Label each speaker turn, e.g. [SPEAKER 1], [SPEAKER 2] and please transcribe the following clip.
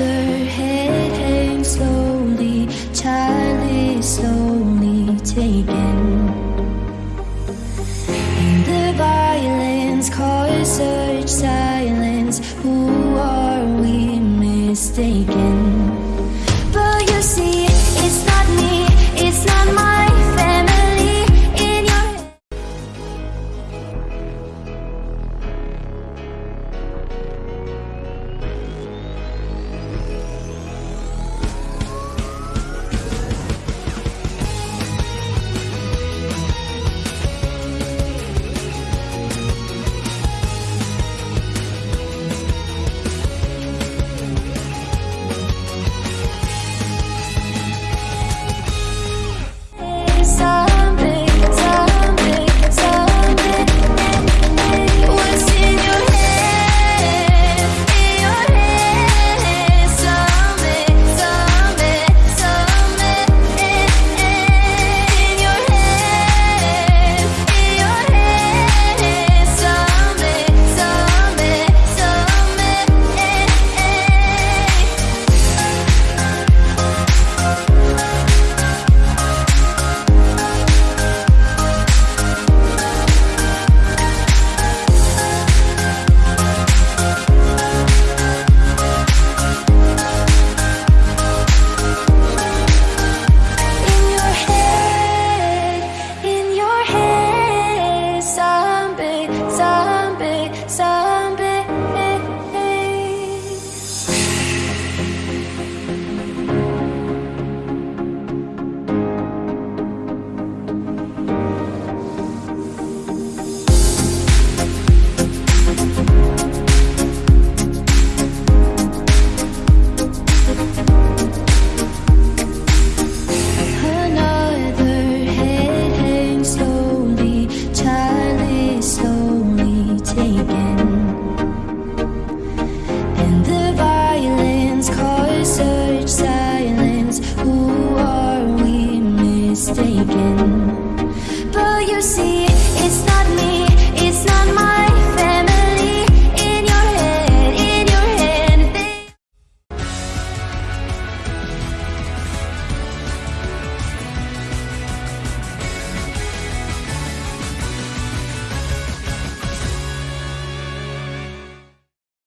[SPEAKER 1] her head hangs slowly Child is slowly taken And the violence calls such silence Who are we mistaken?